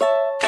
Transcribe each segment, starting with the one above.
you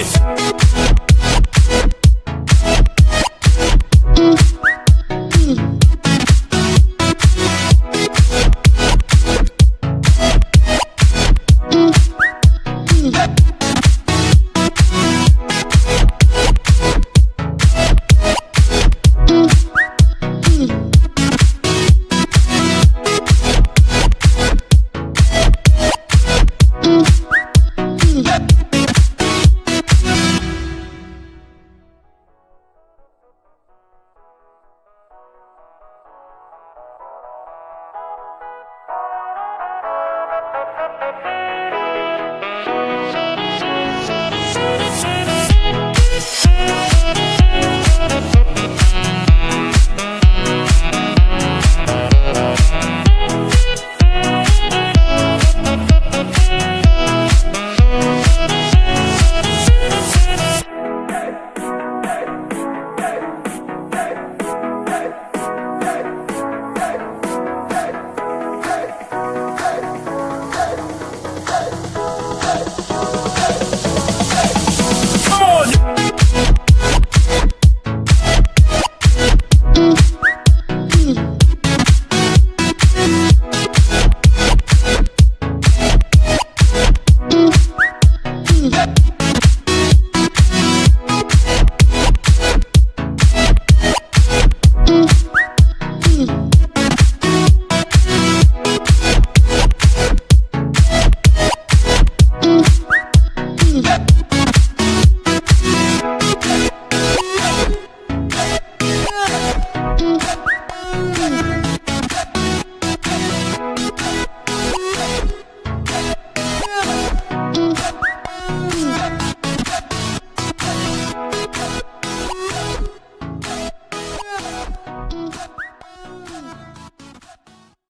it.